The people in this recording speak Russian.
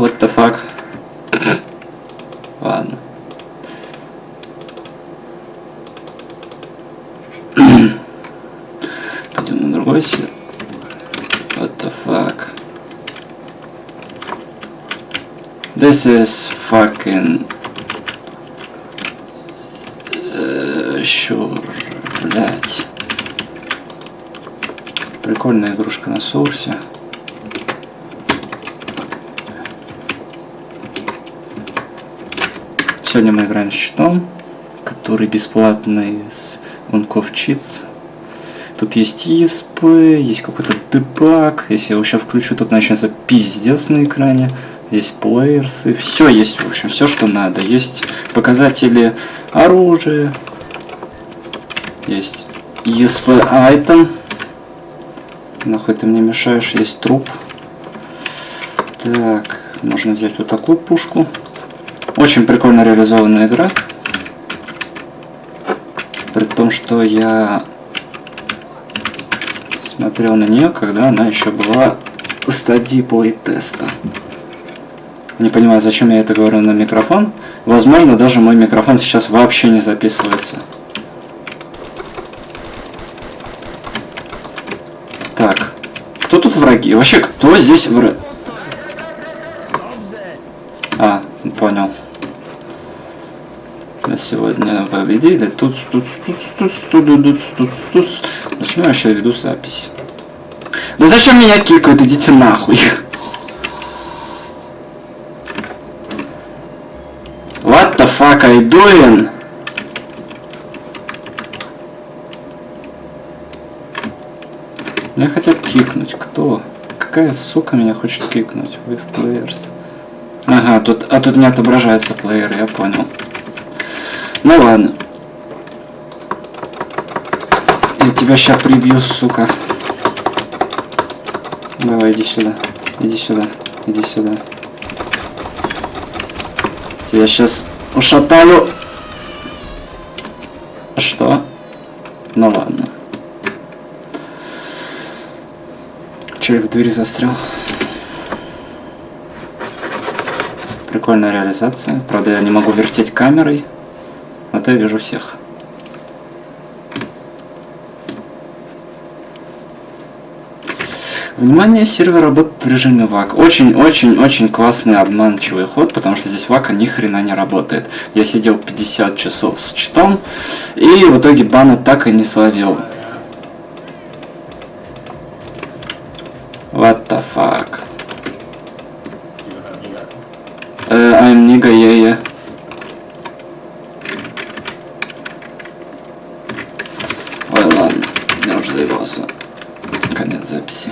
What the fuck? Ладно. Пойдем на другой свет. What the fuck? This is fucking... блять. Прикольная игрушка на соурсе. Сегодня мы играем с щитом, который бесплатный с Унков Cheats. Тут есть ESP, есть какой-то дебаг. Если я его сейчас включу, тут начнется пиздец на экране. Есть плеерсы. Все есть, в общем, все, что надо. Есть показатели оружия. Есть ESP item. Нахуй ты мне мешаешь, есть труп. Так, можно взять вот такую пушку. Очень прикольно реализованная игра. При том, что я смотрел на нее, когда она еще была в стадии плей-теста. Не понимаю, зачем я это говорю на микрофон. Возможно, даже мой микрофон сейчас вообще не записывается. Так, кто тут враги? Вообще, кто здесь враги? А, понял. Мы сегодня победили. Тут, тут, тут, тут, тут, тут, тут, тут. Почему я вообще веду запись? Да зачем меня кикают? Идите нахуй. What the fuck you doing? Меня хотят кикнуть. Кто? Какая сука меня хочет кикнуть? В players. Ага, тут, а тут не отображаются плееры, я понял. Ну ладно. Я тебя сейчас прибью, сука. Давай, иди сюда. Иди сюда. Иди сюда. Тебя сейчас ушатаю. Что? Ну ладно. Человек в двери застрял. Прикольная реализация. Правда, я не могу вертеть камерой. Зато я вижу всех. Внимание, сервер работает в режиме ВАК. Очень-очень-очень классный обманчивый ход, потому что здесь ВАКа ни хрена не работает. Я сидел 50 часов с читом, и в итоге бана так и не словил. What the fuck? Uh, I'm nigga, yeah, yeah. Ой, ладно, я уже заебался. Конец записи.